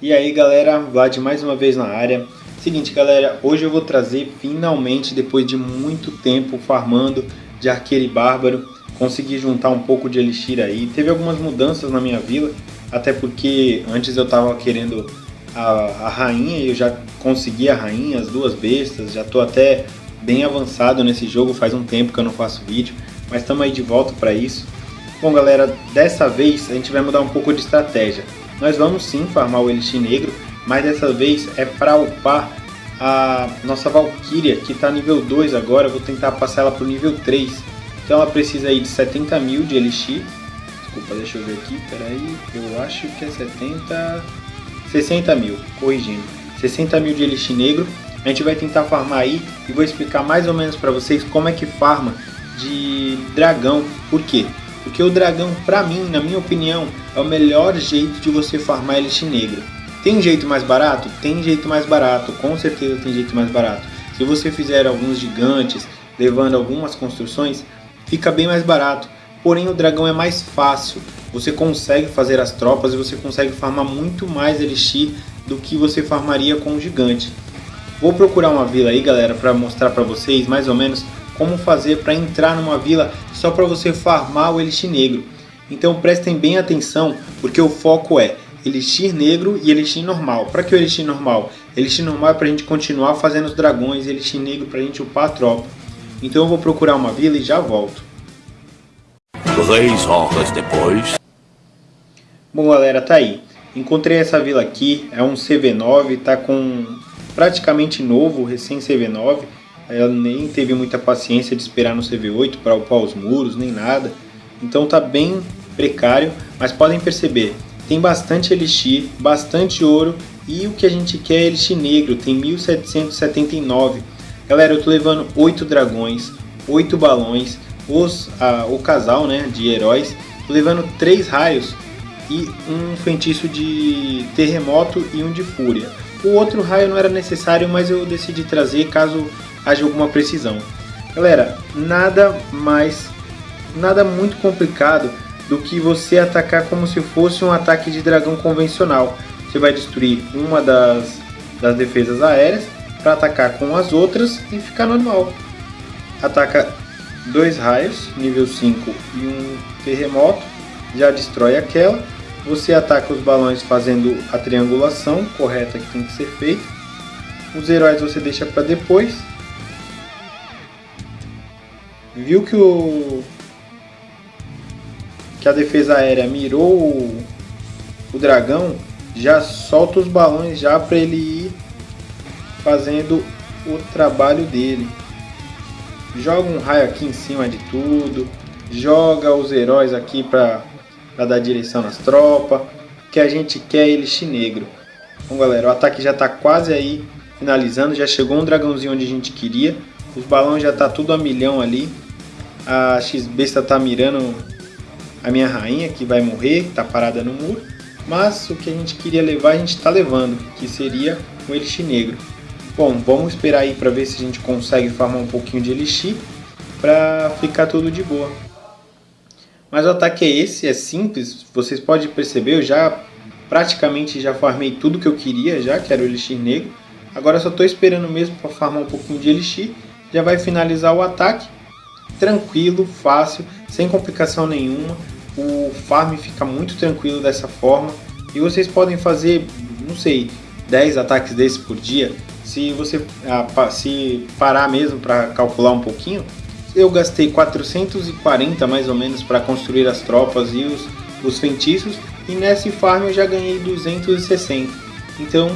E aí galera, Vlad mais uma vez na área. Seguinte galera, hoje eu vou trazer finalmente, depois de muito tempo farmando de arqueiro e bárbaro, consegui juntar um pouco de elixir aí. Teve algumas mudanças na minha vila, até porque antes eu tava querendo a, a rainha e eu já consegui a rainha, as duas bestas, já tô até bem avançado nesse jogo, faz um tempo que eu não faço vídeo, mas estamos aí de volta para isso. Bom galera, dessa vez a gente vai mudar um pouco de estratégia. Nós vamos sim farmar o Elixir Negro, mas dessa vez é para upar a nossa Valkyria, que está nível 2 agora, eu vou tentar passar ela para o nível 3. Então ela precisa aí de 70 mil de Elixir. Desculpa, deixa eu ver aqui, peraí, eu acho que é 70... 60 mil, corrigindo. 60 mil de Elixir Negro. A gente vai tentar farmar aí e vou explicar mais ou menos para vocês como é que farma de dragão. Por quê? Porque o dragão, pra mim, na minha opinião, é o melhor jeito de você farmar Elixir Negro. Tem jeito mais barato? Tem jeito mais barato, com certeza tem jeito mais barato. Se você fizer alguns gigantes, levando algumas construções, fica bem mais barato. Porém o dragão é mais fácil, você consegue fazer as tropas e você consegue farmar muito mais Elixir do que você farmaria com o gigante. Vou procurar uma vila aí galera para mostrar para vocês mais ou menos como fazer para entrar numa vila só para você farmar o Elixir Negro. Então prestem bem atenção, porque o foco é Elixir Negro e Elixir Normal. Para que o Elixir Normal? Elixir Normal é para a gente continuar fazendo os dragões, Elixir Negro para a gente upar a tropa. Então eu vou procurar uma vila e já volto. Três horas depois... Bom galera, tá aí. Encontrei essa vila aqui, é um CV9, tá com praticamente novo, recém CV9. Ela nem teve muita paciência de esperar no CV8 para upar os muros, nem nada. Então tá bem precário, mas podem perceber, tem bastante elixir, bastante ouro e o que a gente quer é elixir negro, tem 1779. Galera, eu tô levando 8 dragões, 8 balões, os, ah, o casal né, de heróis, tô levando 3 raios e um feitiço de terremoto e um de fúria. O outro raio não era necessário, mas eu decidi trazer caso haja alguma precisão. Galera, nada mais, nada muito complicado do que você atacar como se fosse um ataque de dragão convencional. Você vai destruir uma das, das defesas aéreas para atacar com as outras e ficar normal. Ataca dois raios, nível 5 e um terremoto, já destrói aquela. Você ataca os balões fazendo a triangulação correta que tem que ser feita. Os heróis você deixa para depois viu que o que a defesa aérea mirou o, o dragão, já solta os balões já para ele ir fazendo o trabalho dele. Joga um raio aqui em cima de tudo, joga os heróis aqui para dar direção nas tropas, que a gente quer ele chinegro. Bom galera, o ataque já está quase aí finalizando, já chegou um dragãozinho onde a gente queria, os balões já tá tudo a milhão ali, a X-Besta tá mirando a minha rainha, que vai morrer, que tá parada no muro. Mas o que a gente queria levar, a gente está levando, que seria o Elixir Negro. Bom, vamos esperar aí para ver se a gente consegue farmar um pouquinho de Elixir para ficar tudo de boa. Mas o ataque é esse, é simples, vocês podem perceber, eu já praticamente já farmei tudo que eu queria já, que era o Elixir Negro. Agora só estou esperando mesmo para farmar um pouquinho de Elixir, já vai finalizar o ataque tranquilo, fácil, sem complicação nenhuma. O farm fica muito tranquilo dessa forma. E vocês podem fazer, não sei, 10 ataques desses por dia. Se você ah, se parar mesmo para calcular um pouquinho, eu gastei 440 mais ou menos para construir as tropas e os, os feitiços. E nesse farm eu já ganhei 260. Então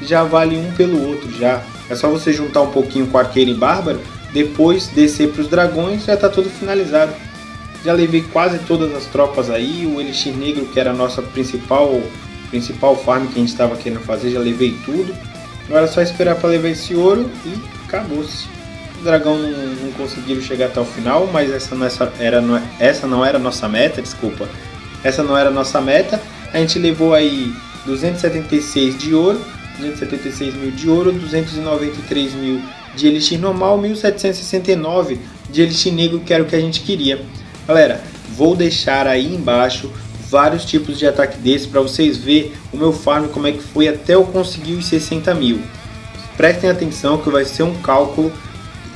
já vale um pelo outro já. É só você juntar um pouquinho com arqueiro e bárbaro depois descer para os dragões, já está tudo finalizado. Já levei quase todas as tropas aí, o Elixir Negro que era a nossa principal, principal farm que a gente estava querendo fazer, já levei tudo. Agora é só esperar para levar esse ouro e acabou-se. Dragão não, conseguiram chegar até o final, mas essa não, era, essa não era a nossa meta, desculpa. Essa não era a nossa meta. A gente levou aí 276 de ouro, 276 mil de ouro, 293 mil de Elixir normal, 1769 de Elixir negro, que era o que a gente queria. Galera, vou deixar aí embaixo vários tipos de ataque desses para vocês verem o meu farm como é que foi até eu conseguir os 60 mil. Prestem atenção que vai ser um cálculo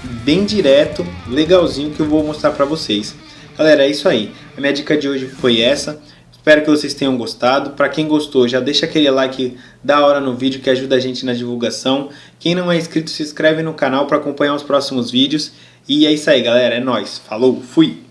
bem direto, legalzinho que eu vou mostrar para vocês. Galera, é isso aí. A minha dica de hoje foi essa. Espero que vocês tenham gostado. Para quem gostou, já deixa aquele like da hora no vídeo que ajuda a gente na divulgação. Quem não é inscrito, se inscreve no canal para acompanhar os próximos vídeos. E é isso aí, galera. É nóis. Falou, fui!